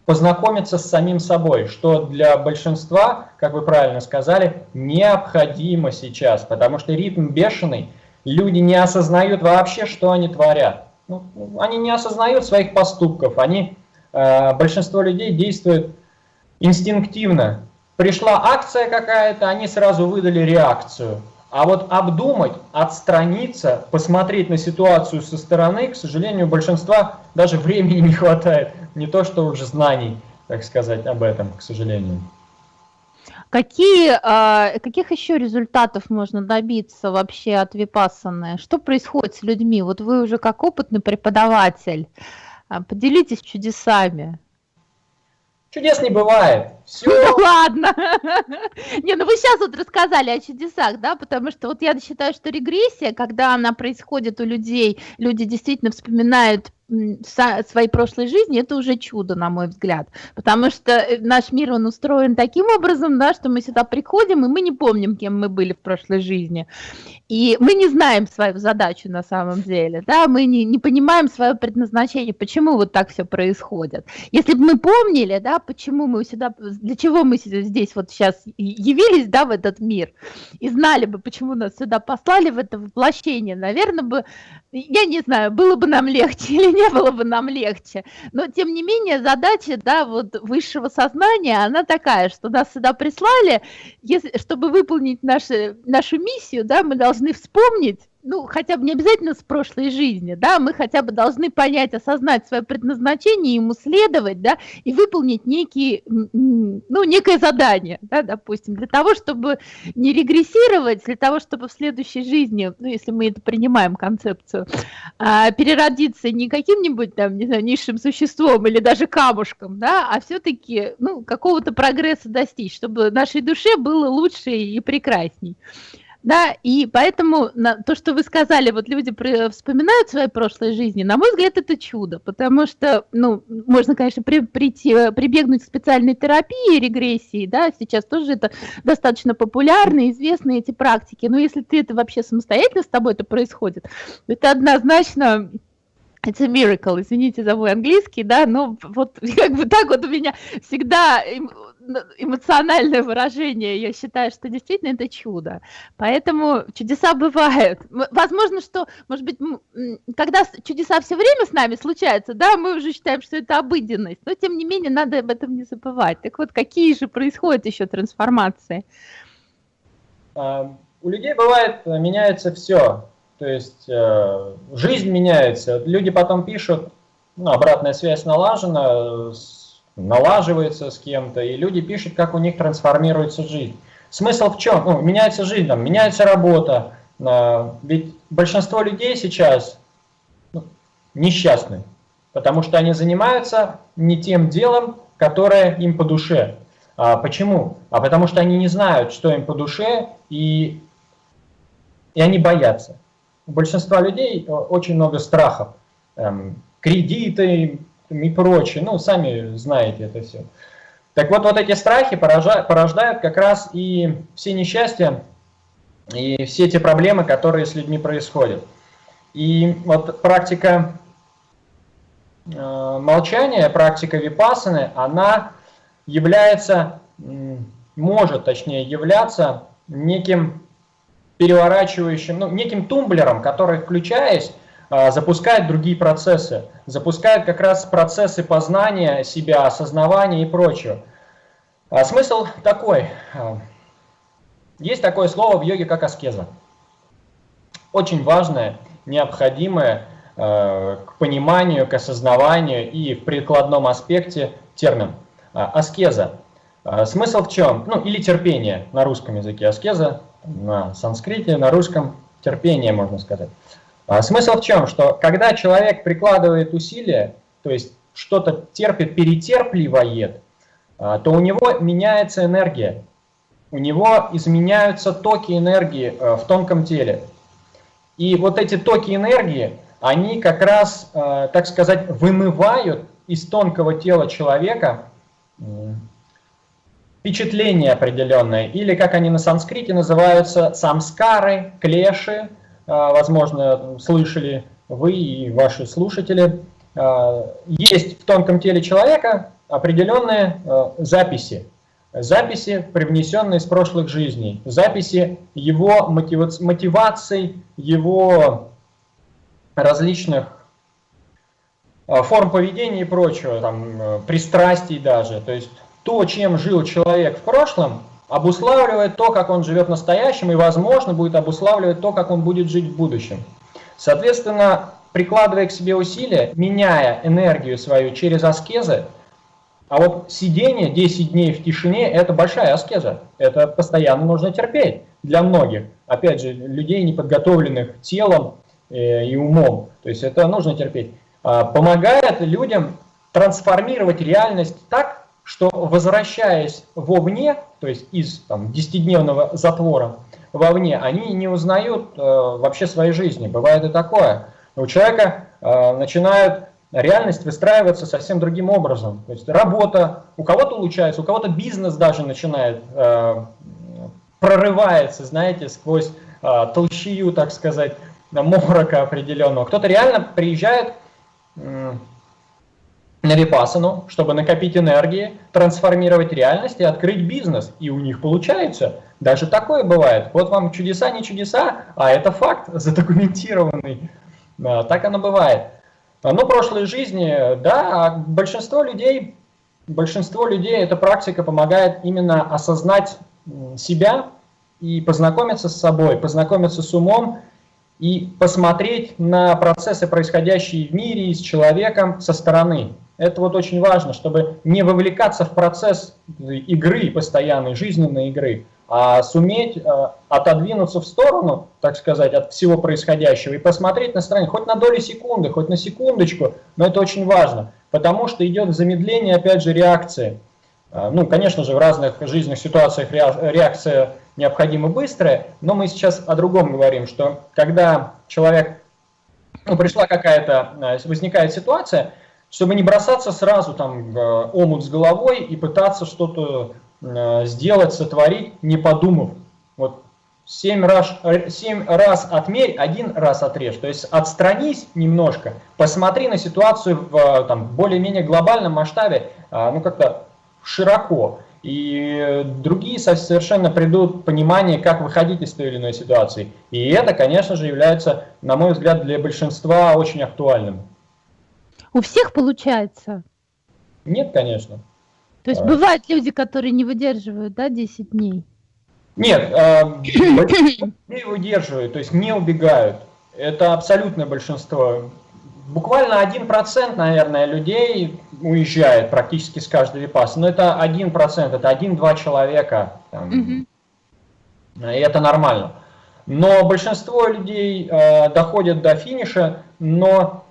познакомиться с самим собой, что для большинства, как вы правильно сказали, необходимо сейчас, потому что ритм бешеный, люди не осознают вообще, что они творят. Ну, они не осознают своих поступков, они, э, большинство людей действует инстинктивно. Пришла акция какая-то, они сразу выдали реакцию. А вот обдумать, отстраниться, посмотреть на ситуацию со стороны, к сожалению, большинства даже времени не хватает. Не то, что уже знаний, так сказать, об этом, к сожалению. Какие, а, каких еще результатов можно добиться вообще от Випассаны? Что происходит с людьми? Вот вы уже как опытный преподаватель, а, поделитесь чудесами. Чудес не бывает. Все. Ну [laughs] ладно. [laughs] Не, ну вы сейчас вот рассказали о чудесах, да, потому что вот я считаю, что регрессия, когда она происходит у людей, люди действительно вспоминают своей прошлой жизни, это уже чудо, на мой взгляд. Потому что э, наш мир, он устроен таким образом, да, что мы сюда приходим, и мы не помним, кем мы были в прошлой жизни. И мы не знаем свою задачу на самом деле, да, мы не, не понимаем свое предназначение, почему вот так все происходит. Если бы мы помнили, да, почему мы сюда, для чего мы здесь вот сейчас явились, да, в этот мир, и знали бы, почему нас сюда послали в это воплощение, наверное бы, я не знаю, было бы нам легче [laughs] или не было бы нам легче. Но, тем не менее, задача, да, вот высшего сознания, она такая, что нас сюда прислали, если, чтобы выполнить наши, нашу миссию, да, мы должны вспомнить, ну, хотя бы не обязательно с прошлой жизни, да, мы хотя бы должны понять, осознать свое предназначение, ему следовать, да, и выполнить некий, ну, некое задание, да, допустим, для того, чтобы не регрессировать, для того, чтобы в следующей жизни, ну, если мы это принимаем концепцию, а, переродиться не каким-нибудь там, не знаю, низшим существом или даже камушком, да, а все-таки, ну, какого-то прогресса достичь, чтобы нашей душе было лучше и прекрасней. Да, и поэтому на, то, что вы сказали, вот люди при, вспоминают свои прошлые жизни, на мой взгляд, это чудо, потому что, ну, можно, конечно, при, прийти, прибегнуть к специальной терапии регрессии, да, сейчас тоже это достаточно популярно, известны эти практики, но если ты это вообще самостоятельно с тобой это происходит, это однозначно It's a miracle, извините за мой английский, да, но вот [laughs] как бы так вот у меня всегда эмоциональное выражение, я считаю, что действительно это чудо. Поэтому чудеса бывают. Возможно, что, может быть, когда чудеса все время с нами случаются, да, мы уже считаем, что это обыденность, но тем не менее надо об этом не забывать. Так вот, какие же происходят еще трансформации? А, у людей бывает, э, меняется все. То есть э, жизнь меняется. Люди потом пишут, ну, обратная связь налажена, налаживается с кем-то, и люди пишут, как у них трансформируется жизнь. Смысл в чем? Ну, меняется жизнь, там, меняется работа. Э, ведь большинство людей сейчас, ну, несчастны, потому что они занимаются не тем делом, которое им по душе. А почему? А потому что они не знают, что им по душе, и, и они боятся. У большинства людей э, очень много страхов. Эм, кредиты и прочее. Ну, сами знаете это все. Так вот, вот эти страхи порождают, как раз и все несчастья, и все эти проблемы, которые с людьми происходят. И вот практика э, молчания, практика випасаны, она является, может точнее являться неким переворачивающим, ну, неким тумблером, который, включаясь, запускает другие процессы, запускает как раз процессы познания себя, осознавания и прочего. А смысл такой. Э, есть такое слово в йоге, как аскеза. Очень важное необходимое э, к пониманию, к осознаванию и в прикладном аспекте термин. Аскеза. Смысл в чем? Ну, или терпение на русском языке. Аскеза на санскрите, на русском терпение, можно сказать. Смысл в чем? Что когда человек прикладывает усилия, то есть что-то терпит, перетерпливает, то у него меняется энергия, у него изменяются токи энергии в тонком теле. И вот эти токи энергии, они как раз, э, так сказать, вымывают из тонкого тела человека впечатление определенное, или как они на санскрите называются, самскары, клеши, э, возможно, слышали вы и ваши слушатели. Э, есть в тонком теле человека определенные записи, записи, привнесенные из прошлых жизней, записи его мотиваций, его различных а, форм поведения и прочего, там, э, пристрастий даже. То есть то, чем жил человек в прошлом, обуславливает то, как он живет в настоящем, и, возможно, будет обуславливать то, как он будет жить в будущем. Соответственно, прикладывая к себе усилия, меняя энергию свою через аскезы, а вот сидение 10 дней в тишине – это большая аскеза. Это постоянно нужно терпеть для многих. Опять же, людей, неподготовленных телом э, и умом. То есть это нужно терпеть. А, помогает людям трансформировать реальность так, что возвращаясь вовне, то есть из там, 10-дневного затвора вовне, они не узнают э, вообще своей жизни. Бывает и такое. У человека э, начинают реальность выстраивается совсем другим образом. То есть работа, у кого-то улучшается, у кого-то бизнес даже начинает, э, прорывается, знаете, сквозь э, толщию, так сказать, морока определенного. Кто-то реально приезжает э, на Випасану, чтобы накопить энергии, трансформировать реальность и открыть бизнес. И у них получается. Даже такое бывает. Вот вам чудеса, не чудеса, а это факт задокументированный. Так оно бывает. А, ну, прошлой жизни, да, а большинство людей, большинство людей эта практика помогает именно осознать себя и познакомиться с собой, познакомиться с умом и посмотреть на процессы, происходящие в мире и с человеком со стороны. Это вот очень важно, чтобы не вовлекаться в процесс игры, постоянной жизненной игры, а суметь э, отодвинуться в сторону, так сказать, от всего происходящего и посмотреть на стороне хоть на долю секунды, хоть на секундочку, но это очень важно, потому что идет замедление, опять же, реакции. Э, ну, конечно же, в разных жизненных ситуациях реакция необходима быстрая, но мы сейчас о другом говорим, что когда человек, ну, пришла какая-то, э, возникает ситуация, чтобы не бросаться сразу там в омут с головой и пытаться что-то Э, сделать, сотворить, не подумав. Вот семь раз, семь раз отмерь, один раз отрежь. То есть отстранись немножко, посмотри на ситуацию в более-менее глобальном масштабе, ну как-то широко. И другие совершенно придут понимание, как выходить из той или иной ситуации. И это, конечно же, является, на мой взгляд, для большинства очень актуальным. У всех получается? Нет, конечно. То есть а. бывают люди, которые не выдерживают, да, 10 дней? Нет, [coughs] э, не выдерживают, то есть не убегают. Это абсолютное большинство. Буквально 1%, наверное, людей уезжает практически с каждой випасы. Но это 1%, это 1-2 человека. Там, угу. И это нормально. Но большинство людей э, доходят до финиша, но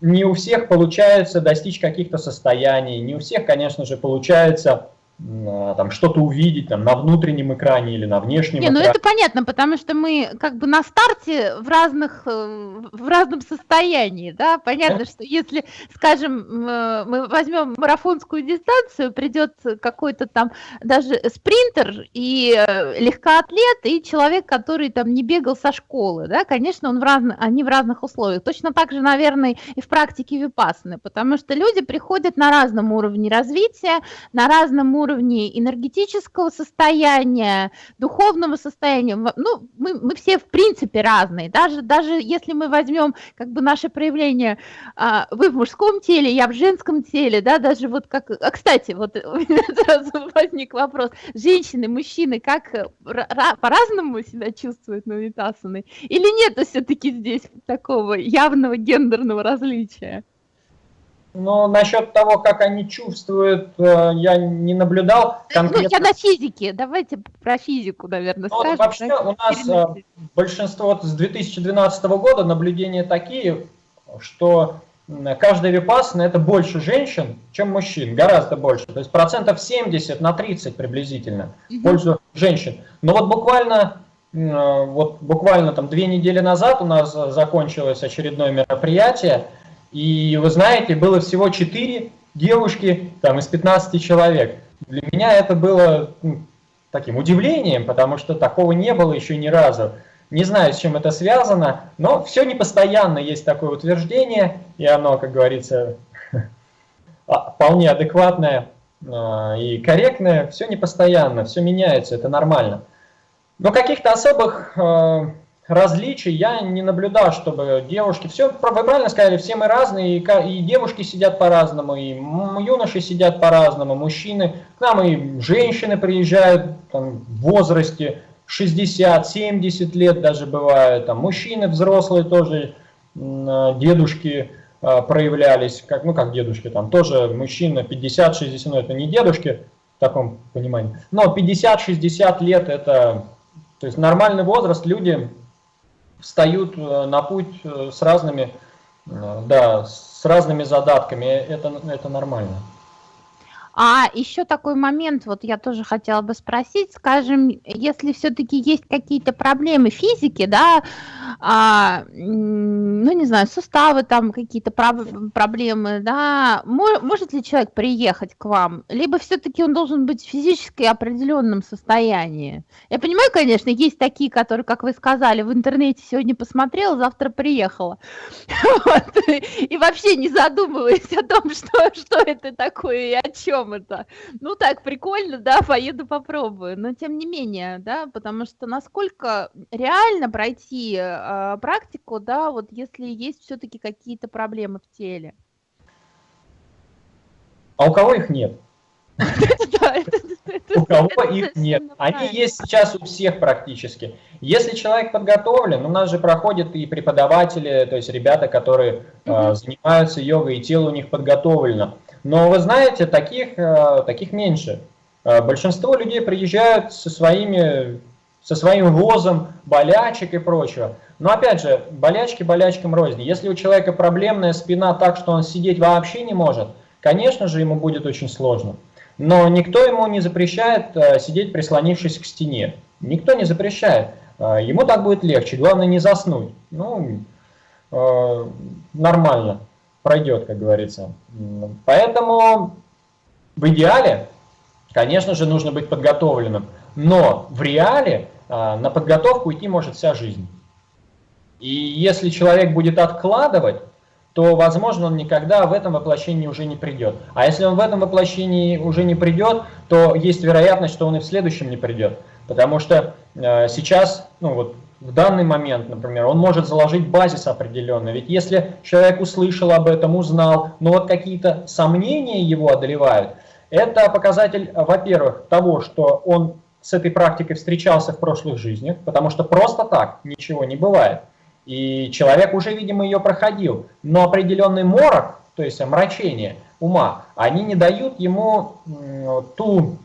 не у всех получается достичь каких-то состояний, не у всех, конечно же, получается там что-то увидеть там на внутреннем экране или на внешнем Не, экране. ну это понятно, потому что мы как бы на старте в разных э, в разном состоянии, да, понятно, что если, скажем, э, мы возьмем марафонскую дистанцию, придет какой-то там даже спринтер и э, легкоатлет и человек, который там не бегал со школы, да, конечно, он в разных, они в разных условиях. Точно так же, наверное, и в практике випассаны, потому что люди приходят на разном уровне развития, на разном уровне уровне энергетического состояния, духовного состояния. Ну, мы, мы все в принципе разные. Даже, даже если мы возьмем как бы наше проявление, а, вы в мужском теле, я в женском теле, да, даже вот как... А, кстати, вот [laughs] у меня сразу возник вопрос. Женщины, мужчины, как э, по-разному себя чувствуют на Витасаны? Или нет все-таки здесь такого явного гендерного различия? Но насчет того, как они чувствуют, э, я не наблюдал конкретно. Ну, я на физике, давайте про физику, наверное, ну, скажем. Вообще у нас переносить. Э, большинство вот с 2012 года наблюдения такие, что каждая випассана это больше женщин, чем мужчин, гораздо больше. То есть процентов 70 на 30 приблизительно угу. в пользу женщин. Но вот буквально э, вот буквально там две недели назад у нас закончилось очередное мероприятие, и вы знаете, было всего 4 девушки там, из 15 человек. Для меня это было ну, таким удивлением, потому что такого не было еще ни разу. Не знаю, с чем это связано, но все непостоянно есть такое утверждение, и оно, как говорится, [laughs] а, вполне адекватное а, и корректное. Все непостоянно, все меняется, это нормально. Но каких-то особых а, различий. Я не наблюдал, чтобы девушки, все, вы правильно сказали, все мы разные, и, и девушки сидят по-разному, и юноши сидят по-разному, мужчины, к нам и женщины приезжают там, в возрасте 60-70 лет даже бывают, там, мужчины взрослые тоже, дедушки а, проявлялись, как, ну как дедушки, там тоже мужчина 50-60, ну это не дедушки в таком понимании, но 50-60 лет это, то есть нормальный возраст, люди встают э, на путь э, с разными, э, да, с разными задатками. Это, это нормально. А еще такой момент, вот я тоже хотела бы спросить, скажем, если все-таки есть какие-то проблемы физики, да, а, ну не знаю, суставы там какие-то проблемы, да, может ли человек приехать к вам, либо все-таки он должен быть в физически определенном состоянии? Я понимаю, конечно, есть такие, которые, как вы сказали, в интернете сегодня посмотрела, завтра приехала, [laughs] и вообще не задумываясь о том, что, что это такое и о чем чем это? Ну так, прикольно, да, поеду попробую. Но тем не менее, да, потому что насколько реально пройти э, практику, да, вот если есть все-таки какие-то проблемы в теле. А у кого их нет? [laughs] У кого их нет. Они есть сейчас у всех практически. Если человек подготовлен, у нас же проходят и преподаватели, то есть ребята, которые э, занимаются йогой, и тело у них подготовлено. Но вы знаете, таких, э, таких меньше. Э, большинство людей приезжают со, своими, со своим возом болячек и прочего. Но опять же, болячки болячкам рознь. Если у человека проблемная спина так, что он сидеть вообще не может, конечно же, ему будет очень сложно. Но никто ему не запрещает э, сидеть прислонившись к стене. Никто не запрещает. Ему так будет легче. Главное не заснуть. Ну, нормально пройдет, как говорится. Поэтому в идеале, конечно же, нужно быть подготовленным. Но в реале а, на подготовку идти может вся жизнь. И если человек будет откладывать, то, возможно, он никогда в этом воплощении уже не придет. А если он в этом воплощении уже не придет, то есть вероятность, что он и в следующем не придет. Потому что э, сейчас, ну вот в данный момент, например, он может заложить базис определенный. Ведь если человек услышал об этом, узнал, но вот какие-то сомнения его одолевают, это показатель, во-первых, того, что он с этой практикой встречался в прошлых жизнях, потому что просто так ничего не бывает. И человек уже, видимо, ее проходил. Но определенный морок, то есть омрачение ума, они не дают ему ту,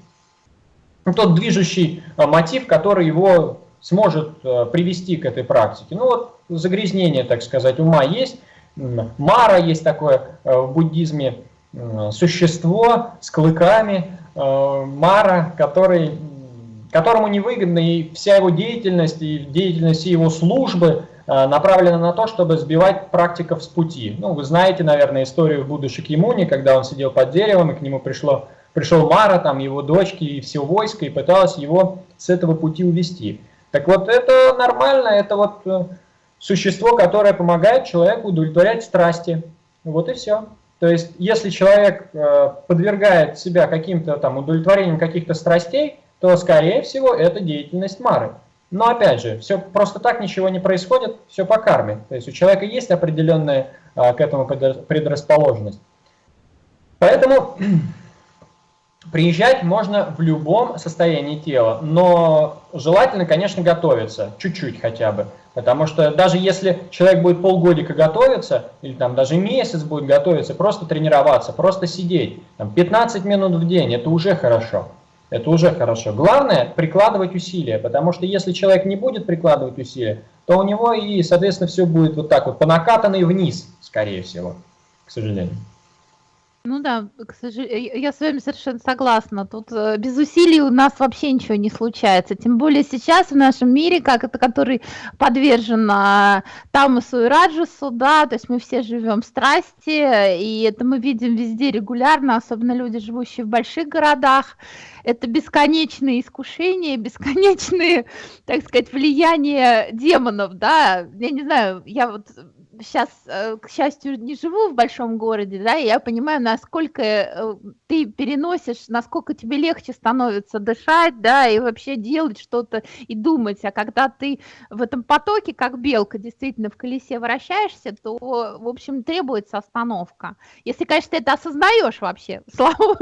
тот движущий мотив, который его сможет э, привести к этой практике. Ну вот загрязнение, так сказать, ума есть, Мара есть такое в буддизме существо с клыками, Мара, который, которому невыгодна и вся его деятельность, и деятельность его службы направлена на то, чтобы сбивать практиков с пути. Ну, вы знаете, наверное, историю Будды Шакьямуни, когда он сидел под деревом, и к нему пришло пришел Мара, там его дочки и все войско, и пыталась его с этого пути увести. Так вот, это нормально, это вот э, существо, которое помогает человеку удовлетворять страсти. Вот и все. То есть, если человек э, подвергает себя каким-то там удовлетворением каких-то страстей, то, скорее всего, это деятельность Мары. Но, опять же, все просто так ничего не происходит, все по карме. То есть, у человека есть определенная э, к этому предрасположенность. Поэтому Приезжать можно в любом состоянии тела, но желательно, конечно, готовиться, чуть-чуть хотя бы. Потому что даже если человек будет полгодика готовиться, или там даже месяц будет готовиться, просто тренироваться, просто сидеть, там, 15 минут в день, это уже хорошо. Это уже хорошо. Главное прикладывать усилия, потому что если человек не будет прикладывать усилия, то у него и, соответственно, все будет вот так вот, по накатанной вниз, скорее всего, к сожалению. Ну да, к сожалению, я с вами совершенно согласна. Тут э, без усилий у нас вообще ничего не случается. Тем более сейчас в нашем мире, как это, который подвержен а, Тамасу и Раджасу, да, то есть мы все живем в страсти, и это мы видим везде регулярно, особенно люди, живущие в больших городах. Это бесконечные искушения, бесконечные, [laughs] так сказать, влияния демонов, да. Я не знаю, я вот сейчас, э, к счастью, не живу в большом городе, да, и я понимаю, насколько э, ты переносишь, насколько тебе легче становится дышать, да, и вообще делать что-то и думать. А когда ты в этом потоке, как белка, действительно в колесе вращаешься, то, в общем, требуется остановка. Если, конечно, ты это осознаешь вообще. [laughs] Слава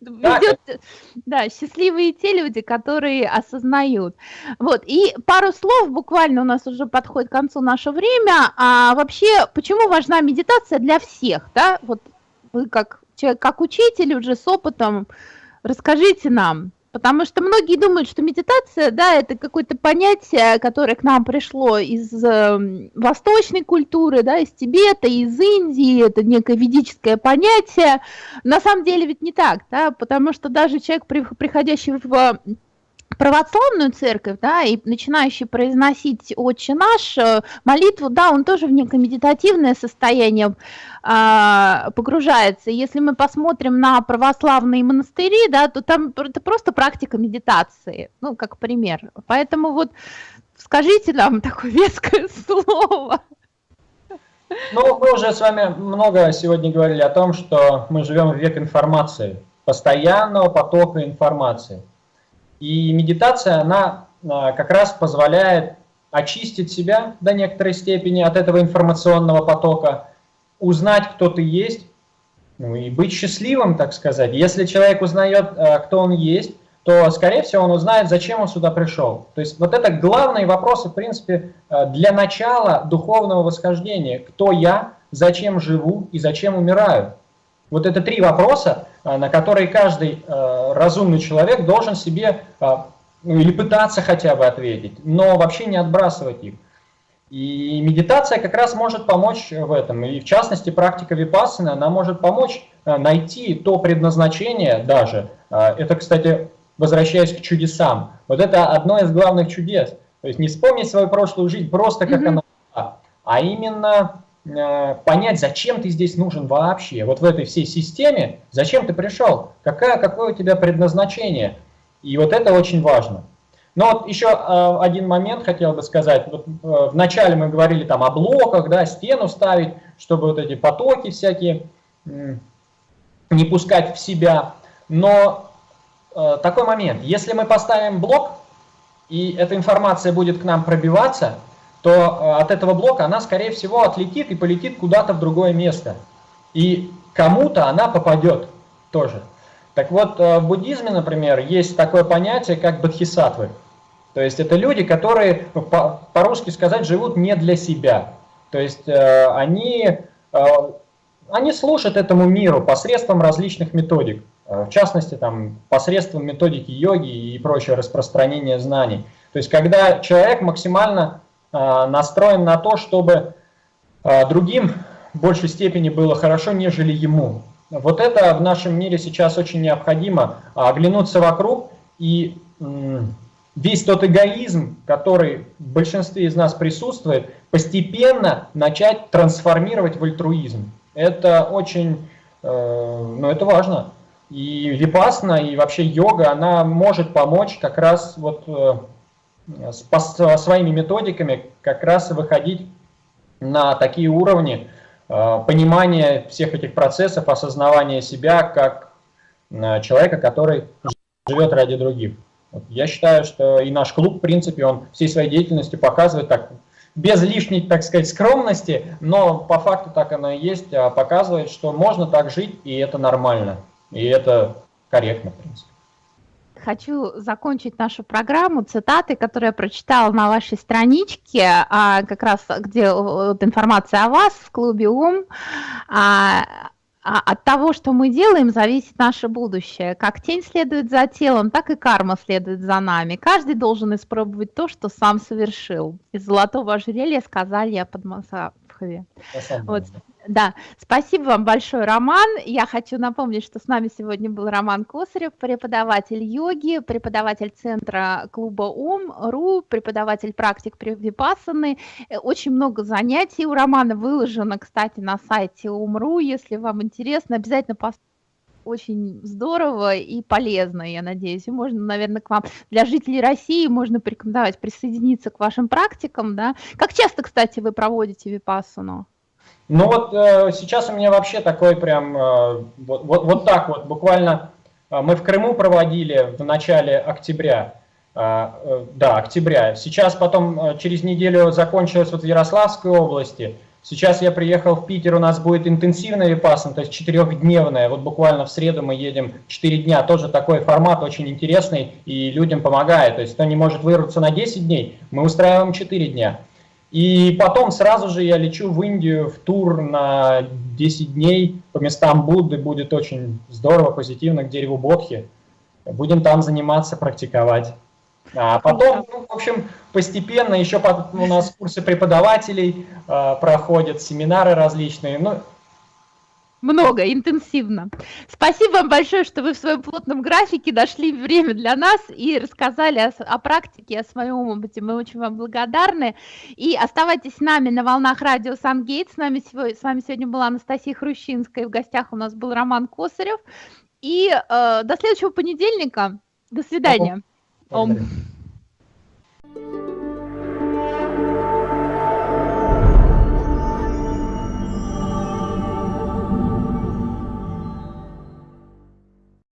ведет, да, счастливые те люди, которые осознают. Вот, и пару слов, буквально у нас уже подходит к концу наше время, а вообще, почему важна медитация для всех, да? Вот вы как человек, как учитель уже с опытом, расскажите нам, потому что многие думают, что медитация, да, это какое-то понятие, которое к нам пришло из э, восточной культуры, да, из Тибета, из Индии, это некое ведическое понятие. На самом деле ведь не так, да, потому что даже человек, приходящий в православную церковь, да, и начинающий произносить «Отче наш», э, молитву, да, он тоже в некое медитативное состояние а, погружается. Если мы посмотрим на православные монастыри, да, то там это просто практика медитации, ну, как пример. Поэтому вот скажите нам [laughs] такое веское слово. Ну, мы уже с вами много сегодня говорили о том, что мы живем в век информации, постоянного потока информации. И медитация, она а, как раз позволяет очистить себя до некоторой степени от этого информационного потока, узнать, кто ты есть, ну и быть счастливым, так сказать. Если человек узнает, а, кто он есть, то, скорее всего, он узнает, зачем он сюда пришел. То есть вот это главные вопросы, в принципе, а, для начала духовного восхождения. Кто я, зачем живу и зачем умираю. Вот это три вопроса, на которые каждый а, разумный человек должен себе а, ну, или пытаться хотя бы ответить, но вообще не отбрасывать их. И медитация как раз может помочь в этом. И в частности, практика випассаны, она может помочь найти то предназначение даже. Это, кстати, возвращаясь к чудесам. Вот это одно из главных чудес. То есть не вспомнить свою прошлую жизнь просто как mm -hmm. она была, а именно понять, зачем ты здесь нужен вообще. Вот в этой всей системе, зачем ты пришел, какая, какое у тебя предназначение. И вот это очень важно. Но вот еще э, один момент хотел бы сказать. Вот, э, вначале мы говорили там о блоках, да, стену ставить, чтобы вот эти потоки всякие не пускать в себя. Но такой момент, если мы поставим блок, и эта информация будет к нам пробиваться, то э, от этого блока она, скорее всего, отлетит и полетит куда-то в другое место. И кому-то она попадет тоже. Так вот, э, в буддизме, например, есть такое понятие, как бодхисаттвы. То есть это люди, которые, ну, по-русски сказать, живут не для себя. То есть э, они, они служат этому миру посредством различных методик. В частности, там, посредством методики йоги и прочего распространения знаний. То есть когда человек максимально настроен на то, чтобы э, другим в большей степени было хорошо, нежели ему. Вот это в нашем мире сейчас очень необходимо, а, оглянуться вокруг и весь тот эгоизм, который в большинстве из нас присутствует, постепенно начать трансформировать в альтруизм. Это очень, э, ну это важно. И випасна, и вообще йога, она может помочь как раз вот э, своими методиками как раз выходить на такие уровни э, понимания всех этих процессов, осознавания себя как человека, который живет ради других. Я считаю, что и наш клуб, в принципе, он всей своей деятельностью показывает так, без лишней, так сказать, скромности, но по факту так оно и есть, а показывает, что можно так жить, и это нормально, и это корректно, в принципе. Хочу закончить нашу программу цитаты, которые я прочитала на вашей страничке, а, как раз где вот, информация о вас в клубе УМ. А, а от того, что мы делаем, зависит наше будущее. Как тень следует за телом, так и карма следует за нами. Каждый должен испробовать то, что сам совершил. Из золотого ожерелья сказали я под Масахове. Вот. Да, спасибо вам большое, Роман. Я хочу напомнить, что с нами сегодня был Роман Косарев, преподаватель йоги, преподаватель центра клуба УМ.ру, преподаватель практик Випассаны. Э, очень много занятий у Романа выложено, кстати, на сайте УМ.ру. Если вам интересно, обязательно поставьте очень здорово и полезно, я надеюсь. И можно, наверное, к вам, для жителей России можно порекомендовать присоединиться к вашим практикам, да. Как часто, кстати, вы проводите випассану? Ну вот э, сейчас у меня вообще такой прям, э, вот, вот, вот так вот, буквально э, мы в Крыму проводили в начале октября, э, э, да, октября. Сейчас потом э, через неделю закончилось вот в Ярославской области. Сейчас я приехал в Питер, у нас будет интенсивная випассана, то есть четырехдневная. Вот буквально в среду мы едем 4 дня. Тоже такой формат очень интересный и людям помогает. То есть кто не может вырваться на 10 дней, мы устраиваем 4 дня. И потом сразу же я лечу в Индию в тур на 10 дней по местам Будды. Будет очень здорово, позитивно, к дереву Бодхи. Будем там заниматься, практиковать. А потом, ну, в общем, постепенно еще у нас курсы преподавателей э, проходят, семинары различные. Ну, много, интенсивно. Спасибо вам большое, что вы в своем плотном графике нашли время для нас и рассказали о, о практике, о своем опыте. Мы очень вам благодарны. И оставайтесь с нами на волнах радио Сангейт. С, нами сегодня, с вами сегодня была Анастасия Хрущинская. В гостях у нас был Роман Косарев. И э, до следующего понедельника. До свидания. Ом.